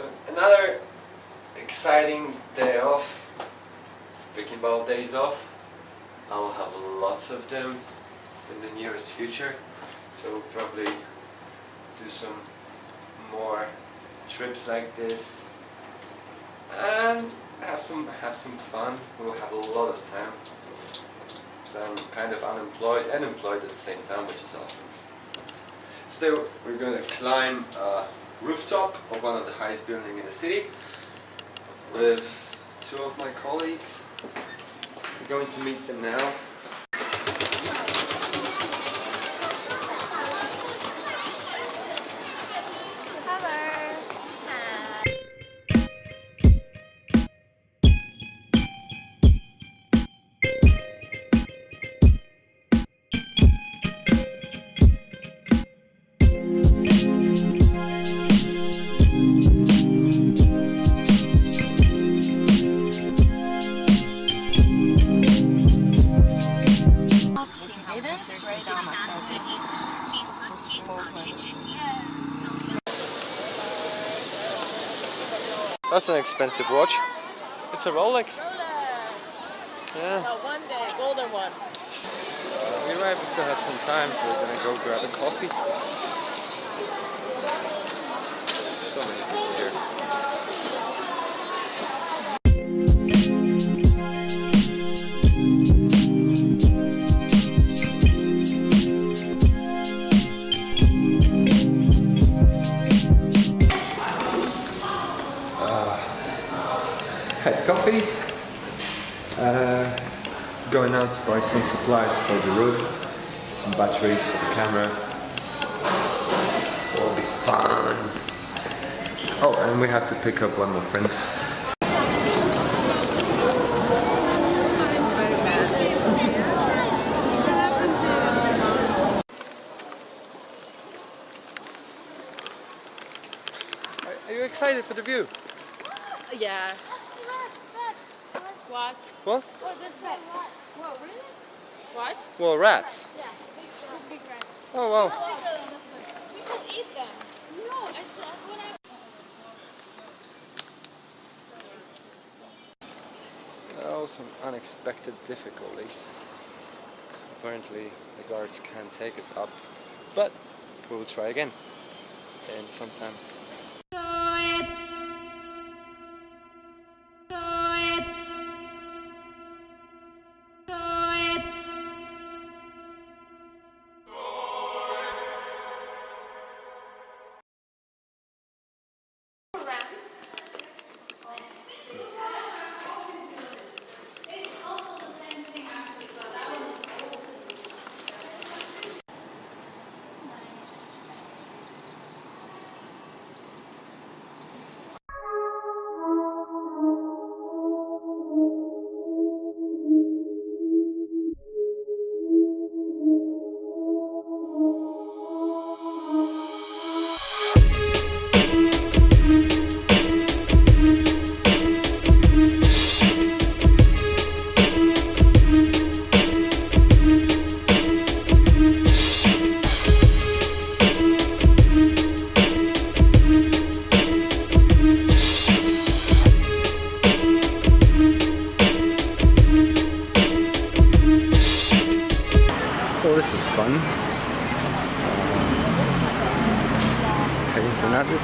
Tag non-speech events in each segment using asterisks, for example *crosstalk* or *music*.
So another exciting day off. Speaking about days off, I will have lots of them in the nearest future. So we'll probably do some more trips like this and have some have some fun. We'll have a lot of time. So I'm kind of unemployed and employed at the same time, which is awesome. So we're going to climb a rooftop of one of the highest buildings in the city with two of my colleagues. We're going to meet them now. That's an expensive watch. It's a Rolex. Rolex. Yeah. No, one day, golden one. Uh, we might still have some time, so we're gonna go grab a coffee. So many coffee. Uh, going out to buy some supplies for the roof, some batteries for the camera. It'll be fun. Oh, and we have to pick up one more friend. Are- Are you excited for the view? Yeah. What? What? What? What? What? Well, rats. Oh wow. We can eat them. No, it's uh, what I. Oh, some unexpected difficulties. Apparently the guards can't take us up, but we will try again in some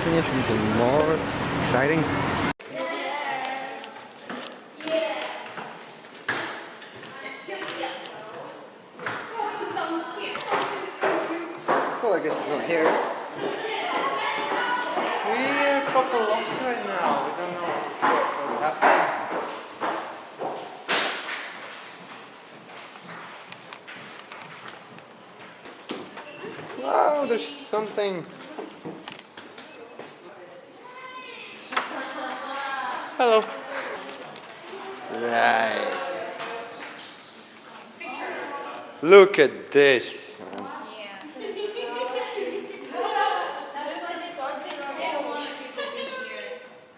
another destination, even more exciting. Well, I guess it's not here. We're proper lost right now. We don't know what's happening. Wow, there's something. Hello. Right. Look at this. man.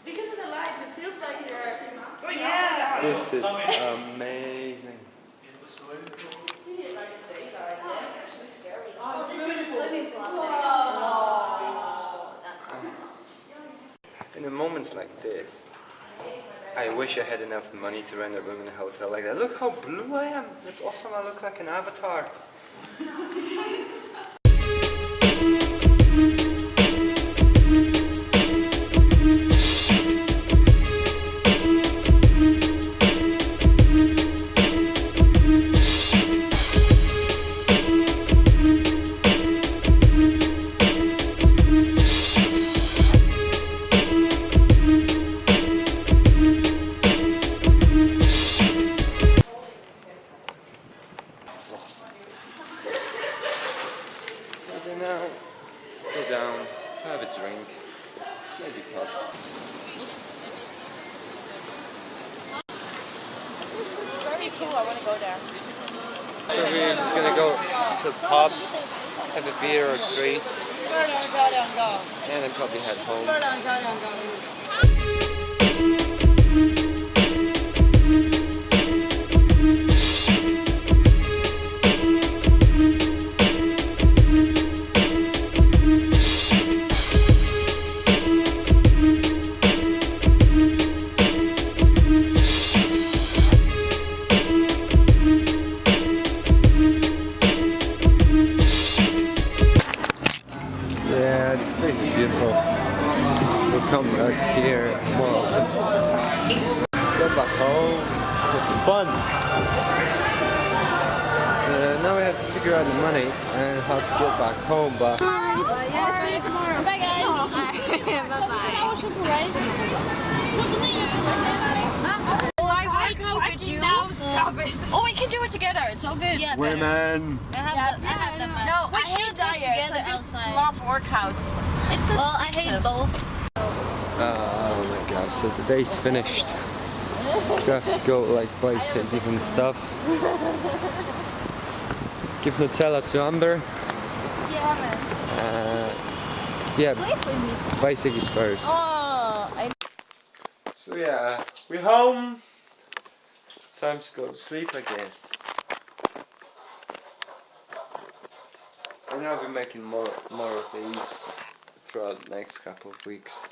Because of the lights, it feels like you're. This is amazing. In the moments like this, I wish I had enough money to rent a room in a hotel like that. Look how blue I am. That's awesome. I look like an avatar. *laughs* down, have a drink, maybe pub. Very cool. I want to go there. So we're just gonna go to the pub, have a beer or three, and then probably head home. Place is beautiful. We'll come back here often. Go back home. It was fun. Uh, now we have to figure out the money and how to get back home, but Bye guys. Why could you? Oh, we can do it together. It's all good. Yeah, women. I have, the, I have them. No, we I should I just outside. love workouts. It's well, I hate both. Oh my god, so the day's finished. *laughs* Still have to go like buy cities and stuff. Give Nutella to Amber. Yeah, man. Uh, yeah, buy ciggies first. Oh, I So yeah, we're home. Time to go to sleep, I guess. And I'll be making more more of these throughout the next couple of weeks.